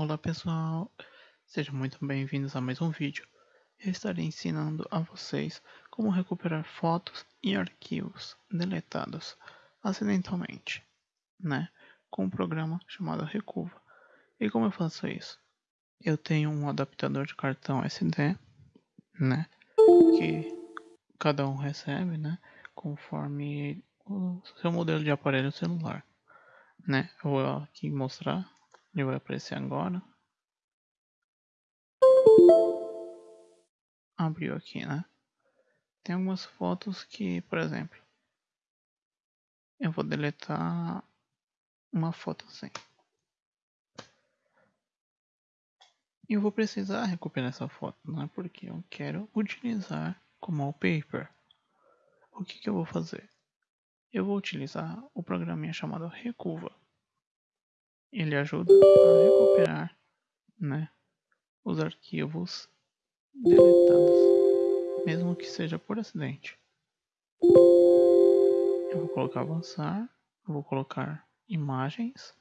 Olá pessoal, sejam muito bem-vindos a mais um vídeo. Eu estarei ensinando a vocês como recuperar fotos e arquivos deletados acidentalmente, né? Com um programa chamado Recuva. E como eu faço isso? Eu tenho um adaptador de cartão SD, né? Que cada um recebe, né? Conforme o seu modelo de aparelho celular, né? Eu vou aqui mostrar ele vai aparecer agora. Abriu aqui, né? Tem algumas fotos que, por exemplo, eu vou deletar uma foto assim. E eu vou precisar recuperar essa foto, não é porque eu quero utilizar como wallpaper. O que, que eu vou fazer? Eu vou utilizar o programinha chamado Recuva ele ajuda a recuperar né, os arquivos deletados, mesmo que seja por acidente. Eu vou colocar avançar, vou colocar imagens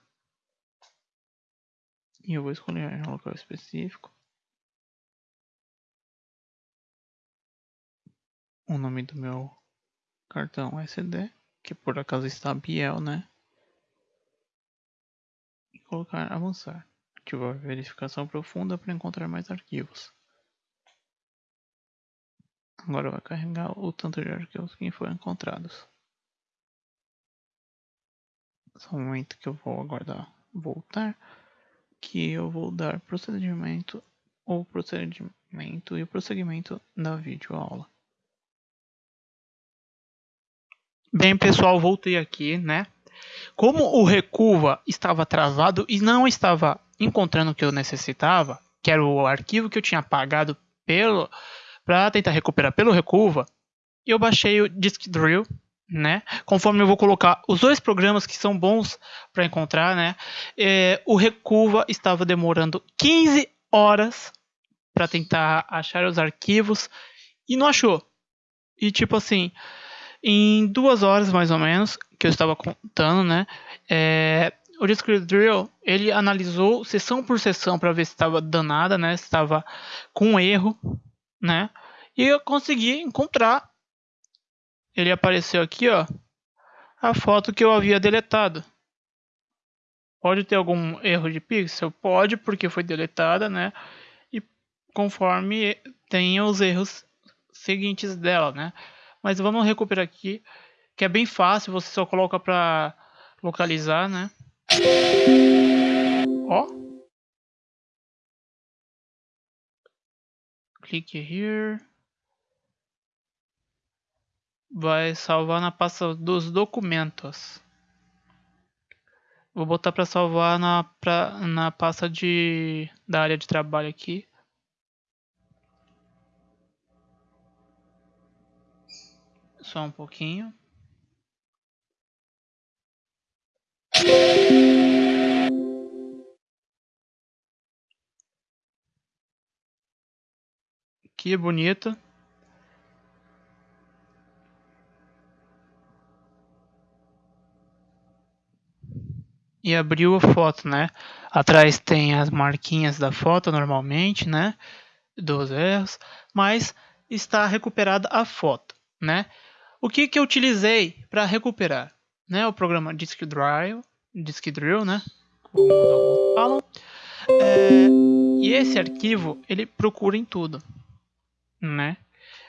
e eu vou escolher um local específico. O nome do meu cartão SD, que por acaso está Biel, né? Colocar avançar. Ativar verificação profunda para encontrar mais arquivos. Agora vai carregar o tanto de arquivos que foram encontrados. Só um momento que eu vou aguardar voltar, que eu vou dar procedimento ou procedimento e o prosseguimento da videoaula. Bem pessoal, voltei aqui, né? Como o Recuva estava atrasado e não estava encontrando o que eu necessitava, que era o arquivo que eu tinha pagado pelo para tentar recuperar pelo Recuva, eu baixei o Disk Drill, né? Conforme eu vou colocar os dois programas que são bons para encontrar, né? É, o Recuva estava demorando 15 horas para tentar achar os arquivos e não achou. E tipo assim, em duas horas mais ou menos, que eu estava contando, né? É, o Discrete Drill ele analisou sessão por sessão para ver se estava danada, né? Se estava com erro, né? E eu consegui encontrar. Ele apareceu aqui, ó, a foto que eu havia deletado. Pode ter algum erro de pixel? Pode, porque foi deletada, né? E conforme tem os erros seguintes dela, né? Mas vamos recuperar aqui, que é bem fácil, você só coloca para localizar, né? Ó. Clique here. Vai salvar na pasta dos documentos. Vou botar para salvar na, pra, na pasta de, da área de trabalho aqui. Só um pouquinho. Que bonito. E abriu a foto, né? Atrás tem as marquinhas da foto normalmente, né? Dos erros, mas está recuperada a foto, né? O que, que eu utilizei para recuperar? Né, o programa Disk Drill, Disk Drill, né? Como alguns falam. É, e esse arquivo ele procura em tudo, né?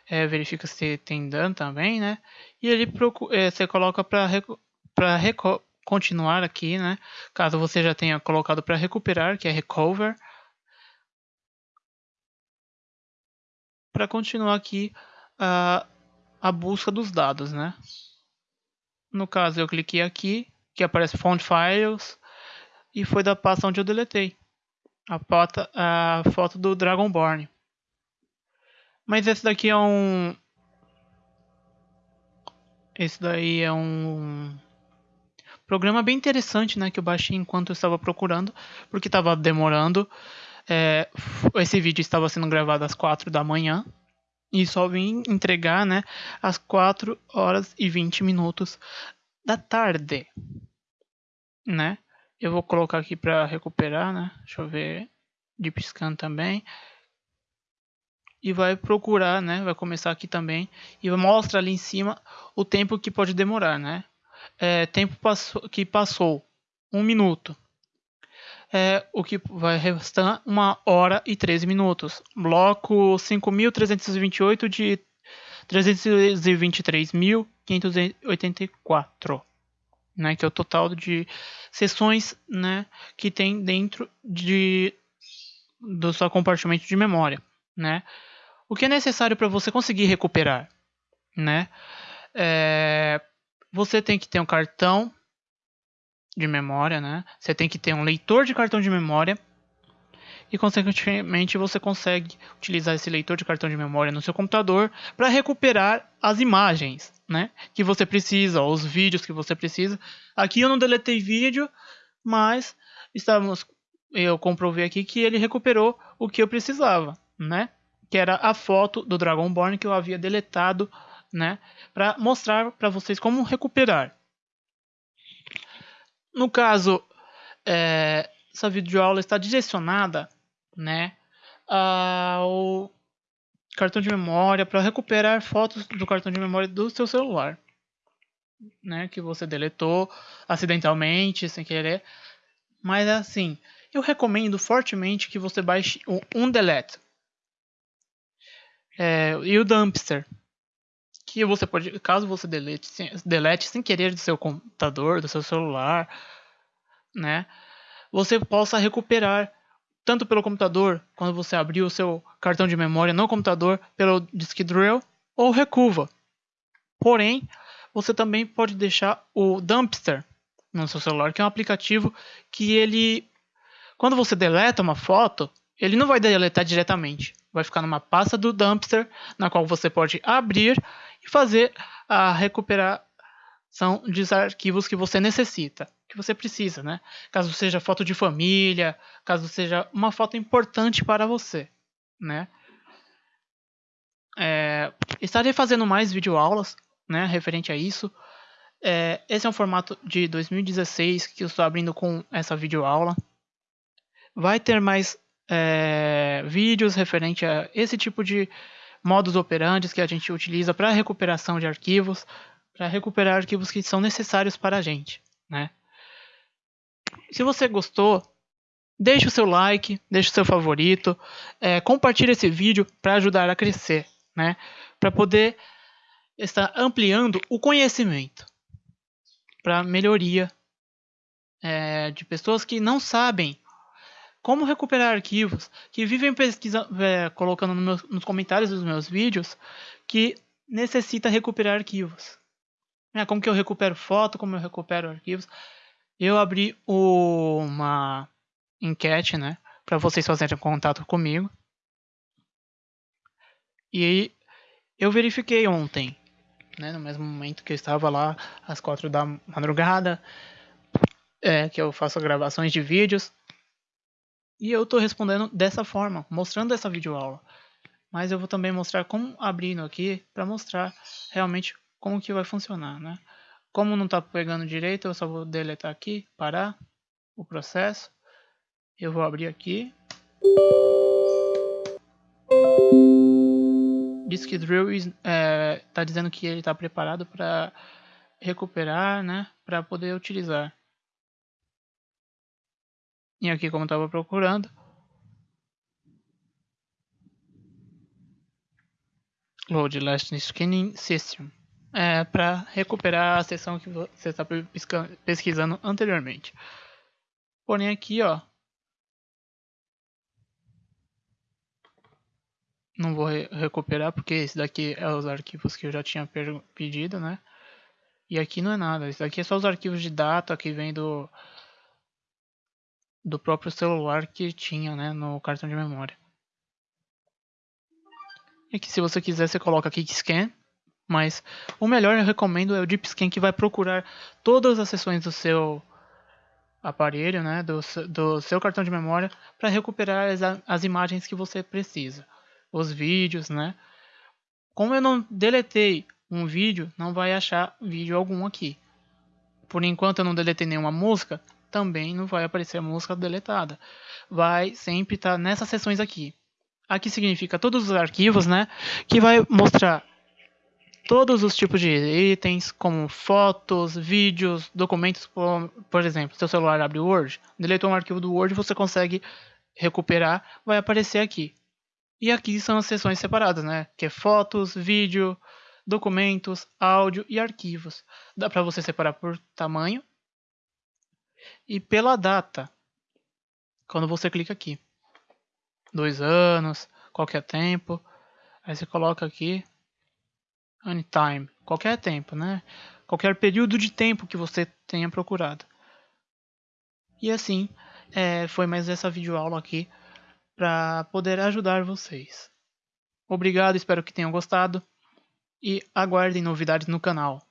É, verifica se tem dano também, né? E ele procura, é, você coloca para continuar aqui, né? Caso você já tenha colocado para recuperar, que é recover, para continuar aqui uh, a busca dos dados, né? No caso, eu cliquei aqui, que aparece Font Files, e foi da pasta onde eu deletei a, a foto do Dragonborn. Mas esse daqui é um... Esse daí é um programa bem interessante, né? Que eu baixei enquanto eu estava procurando, porque estava demorando. É, esse vídeo estava sendo gravado às 4 da manhã, e só vim entregar, né, às 4 horas e 20 minutos da tarde, né? Eu vou colocar aqui para recuperar, né? Deixa eu ver. Deep Scan também. E vai procurar, né? Vai começar aqui também. E mostra ali em cima o tempo que pode demorar, né? É, tempo passou, que passou. Um minuto. É, o que vai restar uma hora e 13 minutos. Bloco 5.328 de 323.584 né, que é o total de sessões né, que tem dentro de, do seu compartimento de memória. Né? O que é necessário para você conseguir recuperar? Né? É, você tem que ter um cartão de memória, né? você tem que ter um leitor de cartão de memória e consequentemente você consegue utilizar esse leitor de cartão de memória no seu computador para recuperar as imagens, né, que você precisa, os vídeos que você precisa. Aqui eu não deletei vídeo, mas estamos eu comprovei aqui que ele recuperou o que eu precisava, né? Que era a foto do Dragonborn que eu havia deletado, né, para mostrar para vocês como recuperar. No caso, é, essa videoaula está direcionada né, ao cartão de memória para recuperar fotos do cartão de memória do seu celular, né, que você deletou acidentalmente, sem querer. Mas assim, eu recomendo fortemente que você baixe o Undelete é, e o Dumpster, que você pode, caso você delete, delete sem querer do seu computador, do seu celular, né, você possa recuperar tanto pelo computador, quando você abrir o seu cartão de memória no computador, pelo Disk Drill, ou Recuva. Porém, você também pode deixar o Dumpster no seu celular, que é um aplicativo que ele, quando você deleta uma foto, ele não vai deletar diretamente. Vai ficar numa pasta do Dumpster, na qual você pode abrir e fazer a recuperação dos arquivos que você necessita que você precisa, né? Caso seja foto de família, caso seja uma foto importante para você, né? É, estarei fazendo mais videoaulas, né, referente a isso. É, esse é um formato de 2016 que eu estou abrindo com essa videoaula. Vai ter mais é, vídeos referente a esse tipo de modos operantes que a gente utiliza para recuperação de arquivos, para recuperar arquivos que são necessários para a gente, né? Se você gostou, deixe o seu like, deixe o seu favorito, é, compartilhe esse vídeo para ajudar a crescer, né? Para poder estar ampliando o conhecimento para melhoria é, de pessoas que não sabem como recuperar arquivos, que vivem pesquisando, é, colocando no nos comentários dos meus vídeos que necessita recuperar arquivos. É, como que eu recupero foto, como eu recupero arquivos eu abri uma enquete, né, para vocês fazerem contato comigo. E eu verifiquei ontem, né, no mesmo momento que eu estava lá às quatro da madrugada, é, que eu faço gravações de vídeos. E eu estou respondendo dessa forma, mostrando essa videoaula. Mas eu vou também mostrar como abrindo aqui para mostrar realmente como que vai funcionar, né? Como não está pegando direito, eu só vou deletar aqui, parar o processo. Eu vou abrir aqui. Disk Drill está é, tá dizendo que ele está preparado para recuperar, né, para poder utilizar. E aqui como estava procurando, Load Last Scanning System é, para recuperar a seção que você está pesquisando anteriormente. Porém aqui, ó, não vou re recuperar porque esse daqui é os arquivos que eu já tinha pedido, né? E aqui não é nada, isso daqui é só os arquivos de data que vem do do próprio celular que tinha, né, no cartão de memória. E aqui se você quiser você coloca aqui scan mas o melhor eu recomendo é o Deep Scan que vai procurar todas as sessões do seu aparelho, né, do, do seu cartão de memória para recuperar as, as imagens que você precisa, os vídeos, né. Como eu não deletei um vídeo, não vai achar vídeo algum aqui. Por enquanto eu não deletei nenhuma música, também não vai aparecer a música deletada. Vai sempre estar tá nessas seções aqui. Aqui significa todos os arquivos, né? Que vai mostrar todos os tipos de itens, como fotos, vídeos, documentos, por, por exemplo, seu celular abre o Word, deletou um arquivo do Word, você consegue recuperar, vai aparecer aqui. E aqui são as seções separadas, né? Que é fotos, vídeo, documentos, áudio e arquivos. Dá para você separar por tamanho e pela data. Quando você clica aqui. Dois anos, qualquer tempo. Aí você coloca aqui anytime, qualquer tempo, né? Qualquer período de tempo que você tenha procurado. E assim, é, foi mais essa videoaula aqui para poder ajudar vocês. Obrigado, espero que tenham gostado e aguardem novidades no canal.